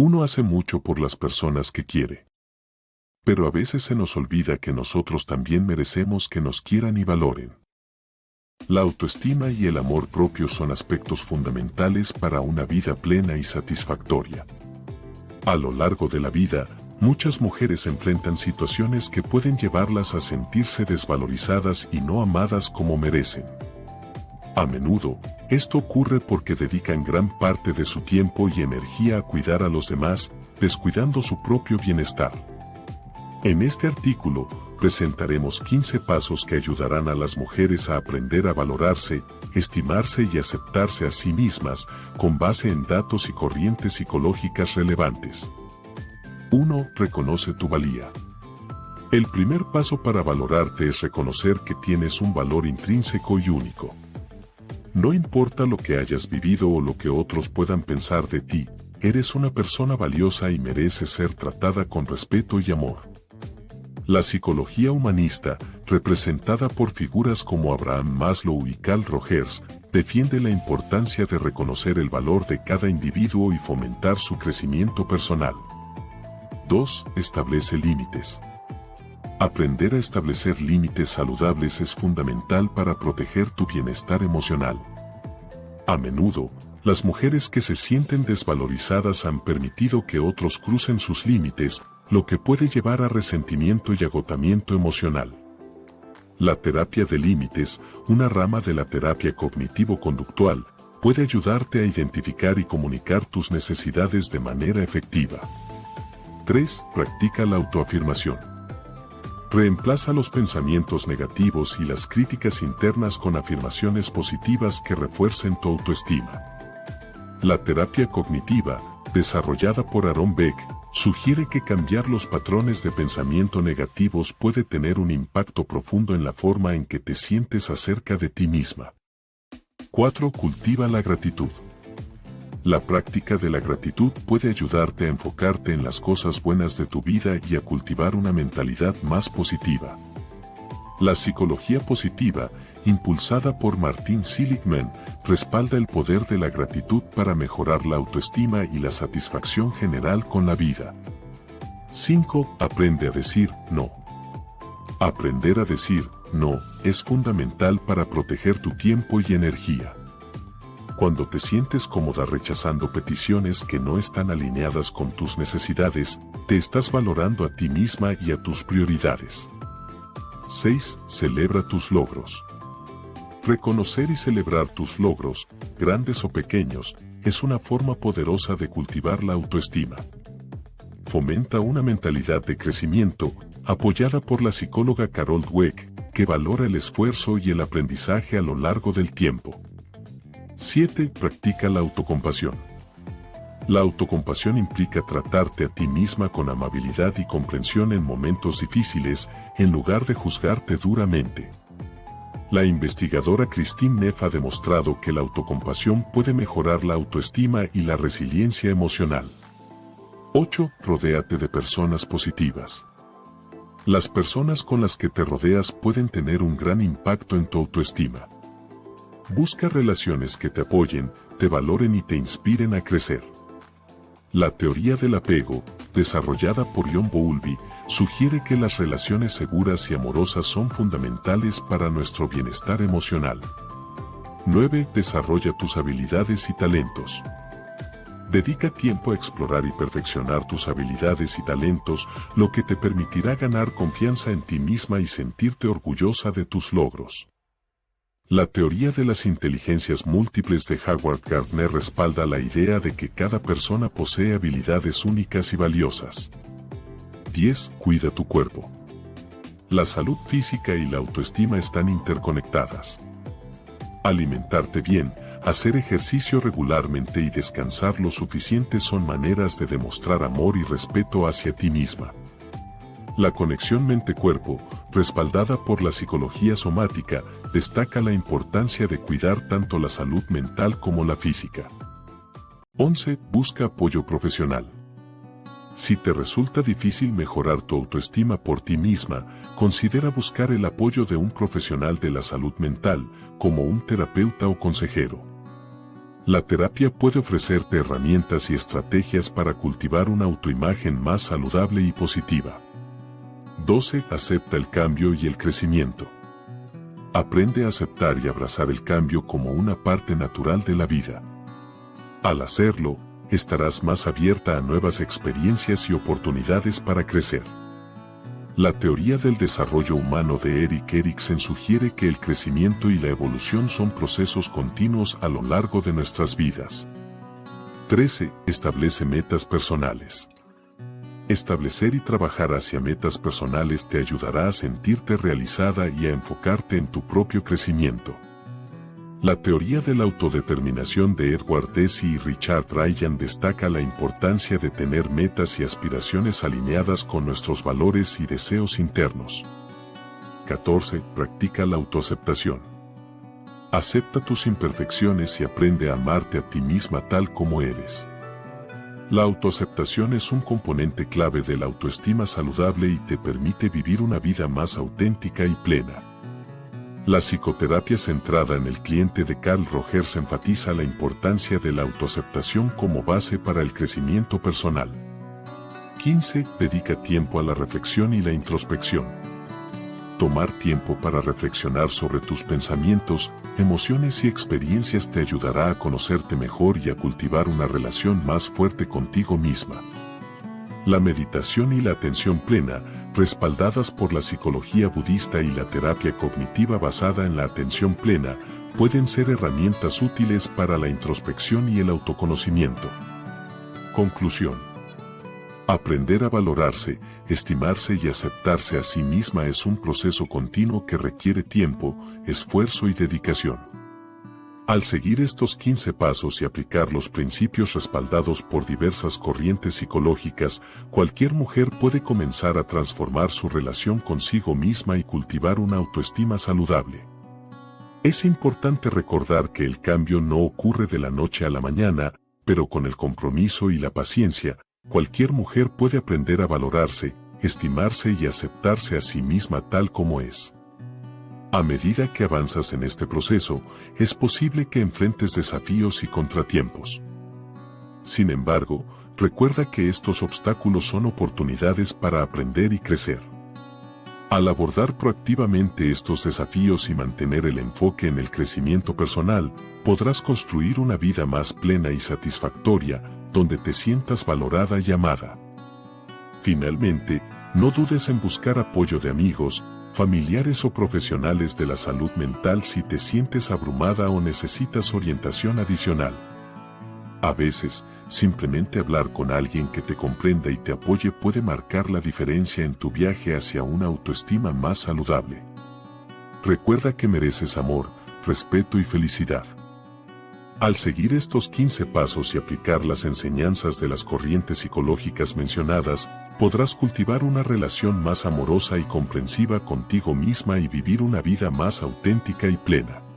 Uno hace mucho por las personas que quiere. Pero a veces se nos olvida que nosotros también merecemos que nos quieran y valoren. La autoestima y el amor propio son aspectos fundamentales para una vida plena y satisfactoria. A lo largo de la vida, muchas mujeres enfrentan situaciones que pueden llevarlas a sentirse desvalorizadas y no amadas como merecen. A menudo, esto ocurre porque dedican gran parte de su tiempo y energía a cuidar a los demás, descuidando su propio bienestar. En este artículo, presentaremos 15 pasos que ayudarán a las mujeres a aprender a valorarse, estimarse y aceptarse a sí mismas, con base en datos y corrientes psicológicas relevantes. 1. Reconoce tu valía. El primer paso para valorarte es reconocer que tienes un valor intrínseco y único. No importa lo que hayas vivido o lo que otros puedan pensar de ti, eres una persona valiosa y mereces ser tratada con respeto y amor. La psicología humanista, representada por figuras como Abraham Maslow y Carl Rogers, defiende la importancia de reconocer el valor de cada individuo y fomentar su crecimiento personal. 2. Establece límites. Aprender a establecer límites saludables es fundamental para proteger tu bienestar emocional. A menudo, las mujeres que se sienten desvalorizadas han permitido que otros crucen sus límites, lo que puede llevar a resentimiento y agotamiento emocional. La terapia de límites, una rama de la terapia cognitivo-conductual, puede ayudarte a identificar y comunicar tus necesidades de manera efectiva. 3. Practica la autoafirmación. Reemplaza los pensamientos negativos y las críticas internas con afirmaciones positivas que refuercen tu autoestima. La terapia cognitiva, desarrollada por Aaron Beck, sugiere que cambiar los patrones de pensamiento negativos puede tener un impacto profundo en la forma en que te sientes acerca de ti misma. 4. Cultiva la gratitud. La práctica de la gratitud puede ayudarte a enfocarte en las cosas buenas de tu vida y a cultivar una mentalidad más positiva. La psicología positiva, impulsada por Martin Seligman, respalda el poder de la gratitud para mejorar la autoestima y la satisfacción general con la vida. 5. Aprende a decir no. Aprender a decir no es fundamental para proteger tu tiempo y energía. Cuando te sientes cómoda rechazando peticiones que no están alineadas con tus necesidades, te estás valorando a ti misma y a tus prioridades. 6. Celebra tus logros. Reconocer y celebrar tus logros, grandes o pequeños, es una forma poderosa de cultivar la autoestima. Fomenta una mentalidad de crecimiento, apoyada por la psicóloga Carol Dweck, que valora el esfuerzo y el aprendizaje a lo largo del tiempo. 7. Practica la autocompasión. La autocompasión implica tratarte a ti misma con amabilidad y comprensión en momentos difíciles, en lugar de juzgarte duramente. La investigadora Christine Neff ha demostrado que la autocompasión puede mejorar la autoestima y la resiliencia emocional. 8. Rodéate de personas positivas. Las personas con las que te rodeas pueden tener un gran impacto en tu autoestima. Busca relaciones que te apoyen, te valoren y te inspiren a crecer. La teoría del apego, desarrollada por John Bowlby, sugiere que las relaciones seguras y amorosas son fundamentales para nuestro bienestar emocional. 9. Desarrolla tus habilidades y talentos. Dedica tiempo a explorar y perfeccionar tus habilidades y talentos, lo que te permitirá ganar confianza en ti misma y sentirte orgullosa de tus logros. La teoría de las inteligencias múltiples de Howard Gardner respalda la idea de que cada persona posee habilidades únicas y valiosas. 10. Cuida tu cuerpo. La salud física y la autoestima están interconectadas. Alimentarte bien, hacer ejercicio regularmente y descansar lo suficiente son maneras de demostrar amor y respeto hacia ti misma. La conexión mente-cuerpo, respaldada por la psicología somática, destaca la importancia de cuidar tanto la salud mental como la física. 11. Busca apoyo profesional. Si te resulta difícil mejorar tu autoestima por ti misma, considera buscar el apoyo de un profesional de la salud mental, como un terapeuta o consejero. La terapia puede ofrecerte herramientas y estrategias para cultivar una autoimagen más saludable y positiva. 12. Acepta el cambio y el crecimiento. Aprende a aceptar y abrazar el cambio como una parte natural de la vida. Al hacerlo, estarás más abierta a nuevas experiencias y oportunidades para crecer. La teoría del desarrollo humano de Eric Erikson sugiere que el crecimiento y la evolución son procesos continuos a lo largo de nuestras vidas. 13. Establece metas personales. Establecer y trabajar hacia metas personales te ayudará a sentirte realizada y a enfocarte en tu propio crecimiento. La teoría de la autodeterminación de Edward Deci y Richard Ryan destaca la importancia de tener metas y aspiraciones alineadas con nuestros valores y deseos internos. 14. Practica la autoaceptación. Acepta tus imperfecciones y aprende a amarte a ti misma tal como eres. La autoaceptación es un componente clave de la autoestima saludable y te permite vivir una vida más auténtica y plena. La psicoterapia centrada en el cliente de Carl Rogers enfatiza la importancia de la autoaceptación como base para el crecimiento personal. 15. Dedica tiempo a la reflexión y la introspección. Tomar tiempo para reflexionar sobre tus pensamientos, emociones y experiencias te ayudará a conocerte mejor y a cultivar una relación más fuerte contigo misma. La meditación y la atención plena, respaldadas por la psicología budista y la terapia cognitiva basada en la atención plena, pueden ser herramientas útiles para la introspección y el autoconocimiento. Conclusión. Aprender a valorarse, estimarse y aceptarse a sí misma es un proceso continuo que requiere tiempo, esfuerzo y dedicación. Al seguir estos 15 pasos y aplicar los principios respaldados por diversas corrientes psicológicas, cualquier mujer puede comenzar a transformar su relación consigo misma y cultivar una autoestima saludable. Es importante recordar que el cambio no ocurre de la noche a la mañana, pero con el compromiso y la paciencia, cualquier mujer puede aprender a valorarse, estimarse y aceptarse a sí misma tal como es. A medida que avanzas en este proceso, es posible que enfrentes desafíos y contratiempos. Sin embargo, recuerda que estos obstáculos son oportunidades para aprender y crecer. Al abordar proactivamente estos desafíos y mantener el enfoque en el crecimiento personal, podrás construir una vida más plena y satisfactoria, donde te sientas valorada y amada. Finalmente, no dudes en buscar apoyo de amigos, familiares o profesionales de la salud mental si te sientes abrumada o necesitas orientación adicional. A veces, simplemente hablar con alguien que te comprenda y te apoye puede marcar la diferencia en tu viaje hacia una autoestima más saludable. Recuerda que mereces amor, respeto y felicidad. Al seguir estos 15 pasos y aplicar las enseñanzas de las corrientes psicológicas mencionadas, podrás cultivar una relación más amorosa y comprensiva contigo misma y vivir una vida más auténtica y plena.